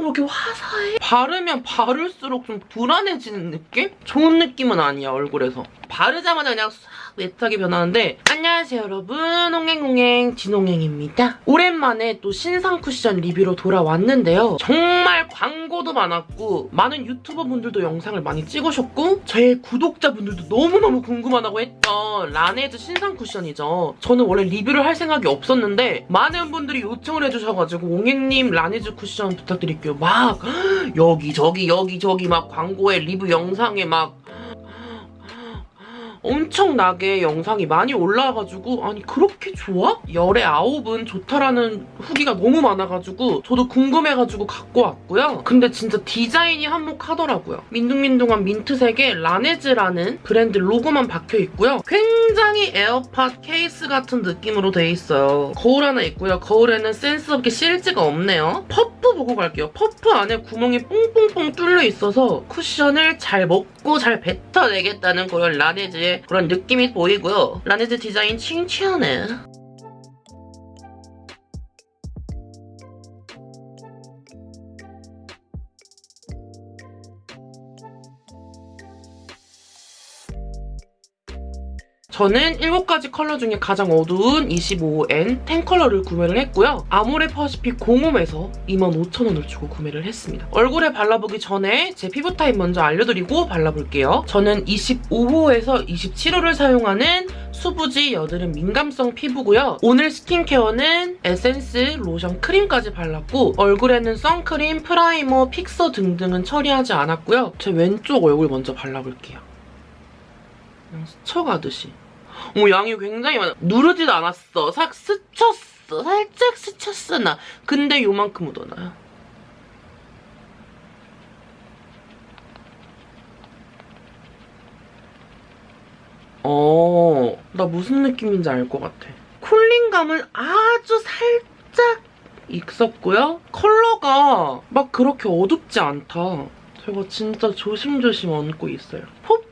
왜 이렇게 화사해? 바르면 바를수록 좀 불안해지는 느낌? 좋은 느낌은 아니야, 얼굴에서. 바르자마자 그냥 싹 매트하게 변하는데 안녕하세요 여러분. 홍행홍행 진홍행입니다. 오랜만에 또 신상 쿠션 리뷰로 돌아왔는데요. 정말 광고도 많았고 많은 유튜버 분들도 영상을 많이 찍으셨고 제 구독자분들도 너무너무 궁금하다고 했던 라네즈 신상 쿠션이죠. 저는 원래 리뷰를 할 생각이 없었는데 많은 분들이 요청을 해주셔가지고 옹행님 라네즈 쿠션 부탁드릴게요. 막 여기저기 여기저기 막 광고에 리뷰 영상에 막 엄청나게 영상이 많이 올라와가지고 아니 그렇게 좋아? 열의 아홉은 좋다라는 후기가 너무 많아가지고 저도 궁금해가지고 갖고 왔고요. 근데 진짜 디자인이 한몫하더라고요. 민둥민둥한 민트색에 라네즈라는 브랜드 로고만 박혀있고요. 굉장히 에어팟 케이스 같은 느낌으로 돼 있어요. 거울 하나 있고요. 거울에는 센스 없게 실즈가 없네요. 퍼프 보고 갈게요. 퍼프 안에 구멍이 뽕뽕뽕 뚫려 있어서 쿠션을 잘 먹고 잘 뱉어내겠다는 그런 라네즈의 그런 느낌이 보이고요. 라네즈 디자인 칭찬해. 저는 7가지 컬러 중에 가장 어두운 25N 10컬러를 구매를 했고요. 아모레 퍼시픽 05에서 25,000원을 주고 구매를 했습니다. 얼굴에 발라보기 전에 제 피부 타입 먼저 알려드리고 발라볼게요. 저는 25호에서 27호를 사용하는 수부지 여드름 민감성 피부고요. 오늘 스킨케어는 에센스, 로션, 크림까지 발랐고 얼굴에는 선크림, primer, fixer 등등은 처리하지 않았고요. 제 왼쪽 얼굴 먼저 발라볼게요. 그냥 스쳐가듯이. 어머 양이 굉장히 많아. 누르지도 않았어. 싹 스쳤어. 살짝 스쳤어 나. 근데 요만큼 묻어나요. 어, 나 무슨 느낌인지 알 것 같아. 쿨링감은 아주 살짝 있었고요. 컬러가 막 그렇게 어둡지 않다. 제가 진짜 조심조심 얹고 있어요.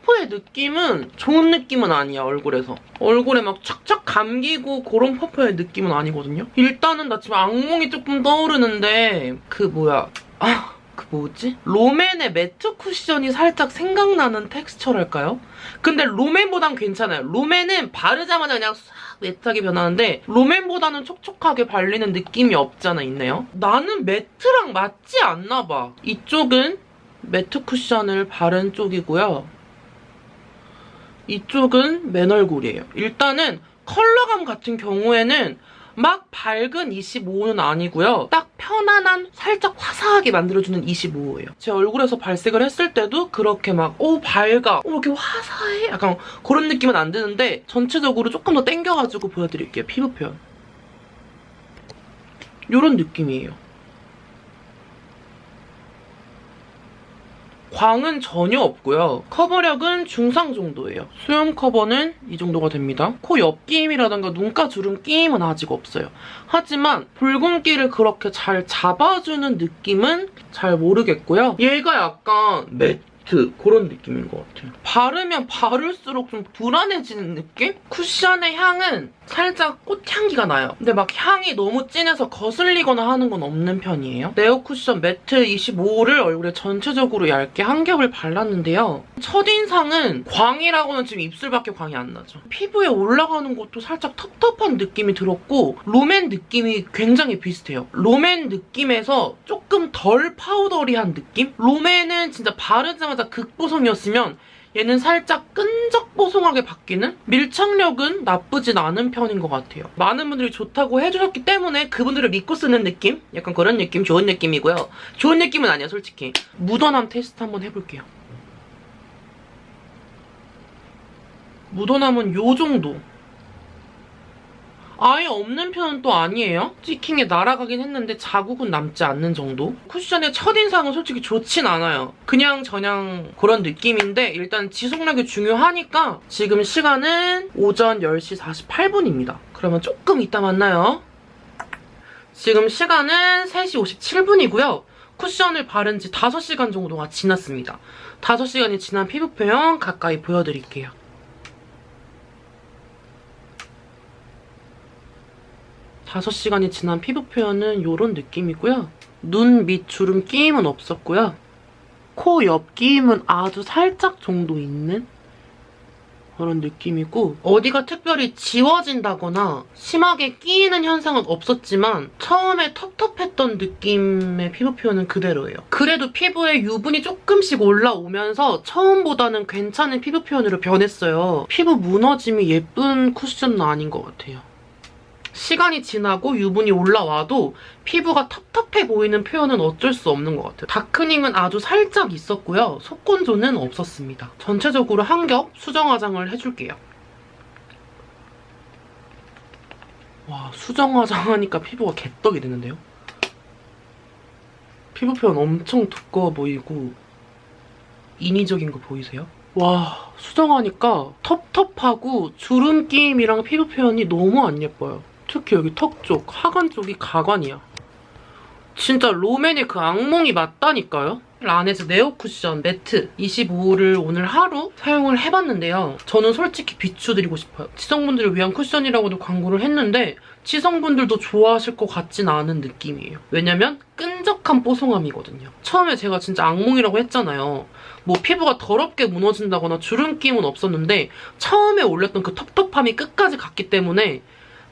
퍼프의 느낌은 좋은 느낌은 아니야, 얼굴에서. 얼굴에 막 착착 감기고 그런 퍼프의 느낌은 아니거든요. 일단은 나 지금 악몽이 조금 떠오르는데 그 뭐야. 아... 그 뭐지? 롬앤의 매트 쿠션이 살짝 생각나는 텍스처랄까요? 근데 롬앤보단 괜찮아요. 롬앤은 바르자마자 그냥 싹 매트하게 변하는데 롬앤보다는 촉촉하게 발리는 느낌이 없잖아 있네요. 나는 매트랑 맞지 않나 봐. 이쪽은 매트 쿠션을 바른 쪽이고요. 이쪽은 맨 얼굴이에요. 일단은 컬러감 같은 경우에는 막 밝은 25호는 아니고요. 딱 편안한 살짝 화사하게 만들어주는 25호예요. 제 얼굴에서 발색을 했을 때도 그렇게 막 오 밝아, 오 이렇게 화사해? 약간 그런 느낌은 안 드는데 전체적으로 조금 더 땡겨가지고 보여드릴게요. 피부 표현. 이런 느낌이에요. 광은 전혀 없고요. 커버력은 중상 정도예요. 수염 커버는 이 정도가 됩니다. 코 옆 끼임이라던가 눈가 주름 끼임은 아직 없어요. 하지만 붉은기를 그렇게 잘 잡아주는 느낌은 잘 모르겠고요. 얘가 약간 매 틴트 그런 느낌인 것 같아요. 바르면 바를수록 좀 불안해지는 느낌? 쿠션의 향은 살짝 꽃향기가 나요. 근데 막 향이 너무 진해서 거슬리거나 하는 건 없는 편이에요. 네오 쿠션 매트 25를 얼굴에 전체적으로 얇게 한 겹을 발랐는데요. 첫인상은 광이라고는 지금 입술밖에 광이 안 나죠. 피부에 올라가는 것도 살짝 텁텁한 느낌이 들었고 롬앤 느낌이 굉장히 비슷해요. 롬앤 느낌에서 조금 덜 파우더리한 느낌? 롬앤은 진짜 바르자마자 하자마자 극보송이었으면 얘는 살짝 끈적보송하게 바뀌는? 밀착력은 나쁘진 않은 편인 것 같아요. 많은 분들이 좋다고 해주셨기 때문에 그분들을 믿고 쓰는 느낌? 약간 그런 느낌, 좋은 느낌이고요. 좋은 느낌은 아니야, 솔직히. 묻어남 테스트 한번 해볼게요. 묻어남은 요 정도. 아예 없는 편은 또 아니에요. 스티킹에 날아가긴 했는데 자국은 남지 않는 정도? 쿠션의 첫인상은 솔직히 좋진 않아요. 그냥 저냥 그런 느낌인데 일단 지속력이 중요하니까 지금 시간은 오전 10시 48분입니다. 그러면 조금 이따 만나요. 지금 시간은 3시 57분이고요. 쿠션을 바른 지 5시간 정도가 지났습니다. 5시간이 지난 피부 표현 가까이 보여드릴게요. 5시간이 지난 피부 표현은 이런 느낌이고요. 눈 밑 주름 끼임은 없었고요. 코 옆 끼임은 아주 살짝 정도 있는 그런 느낌이고 어디가 특별히 지워진다거나 심하게 끼이는 현상은 없었지만 처음에 텁텁했던 느낌의 피부 표현은 그대로예요. 그래도 피부에 유분이 조금씩 올라오면서 처음보다는 괜찮은 피부 표현으로 변했어요. 피부 무너짐이 예쁜 쿠션은 아닌 것 같아요. 시간이 지나고 유분이 올라와도 피부가 텁텁해 보이는 표현은 어쩔 수 없는 것 같아요. 다크닝은 아주 살짝 있었고요. 속건조는 없었습니다. 전체적으로 한 겹 수정 화장을 해줄게요. 와 수정 화장하니까 피부가 개떡이 되는데요? 피부 표현 엄청 두꺼워 보이고 인위적인 거 보이세요? 와 수정하니까 텁텁하고 주름 끼임이랑 피부 표현이 너무 안 예뻐요. 특히 여기 턱 쪽, 하관 쪽이 가관이야. 진짜 롬앤의 그 악몽이 맞다니까요? 라네즈 네오 쿠션 매트 25를 오늘 하루 사용을 해봤는데요. 저는 솔직히 비추드리고 싶어요. 지성분들을 위한 쿠션이라고도 광고를 했는데 지성분들도 좋아하실 것 같진 않은 느낌이에요. 왜냐면 끈적한 뽀송함이거든요. 처음에 제가 진짜 악몽이라고 했잖아요. 뭐 피부가 더럽게 무너진다거나 주름 끼임은 없었는데 처음에 올렸던 그 텁텁함이 끝까지 갔기 때문에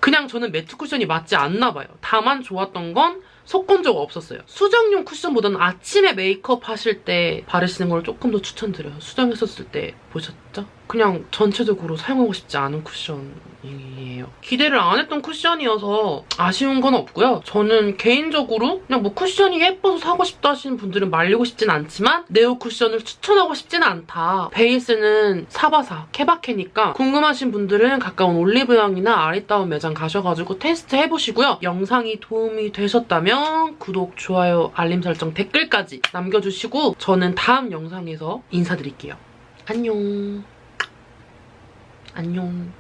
그냥 저는 매트 쿠션이 맞지 않나 봐요. 다만 좋았던 건 속건조가 없었어요. 수정용 쿠션보다는 아침에 메이크업 하실 때 바르시는 걸 조금 더 추천드려요. 수정했었을 때 보셨죠? 그냥 전체적으로 사용하고 싶지 않은 쿠션이에요. 기대를 안 했던 쿠션이어서 아쉬운 건 없고요. 저는 개인적으로 그냥 뭐 쿠션이 예뻐서 사고 싶다 하시는 분들은 말리고 싶진 않지만 네오 쿠션을 추천하고 싶진 않다. 베이스는 사바사, 케바케니까 궁금하신 분들은 가까운 올리브영이나 아리따운 매장 가셔가지고 테스트 해보시고요. 영상이 도움이 되셨다면 구독, 좋아요, 알림 설정, 댓글까지 남겨주시고 저는 다음 영상에서 인사드릴게요. 안녕. 안녕.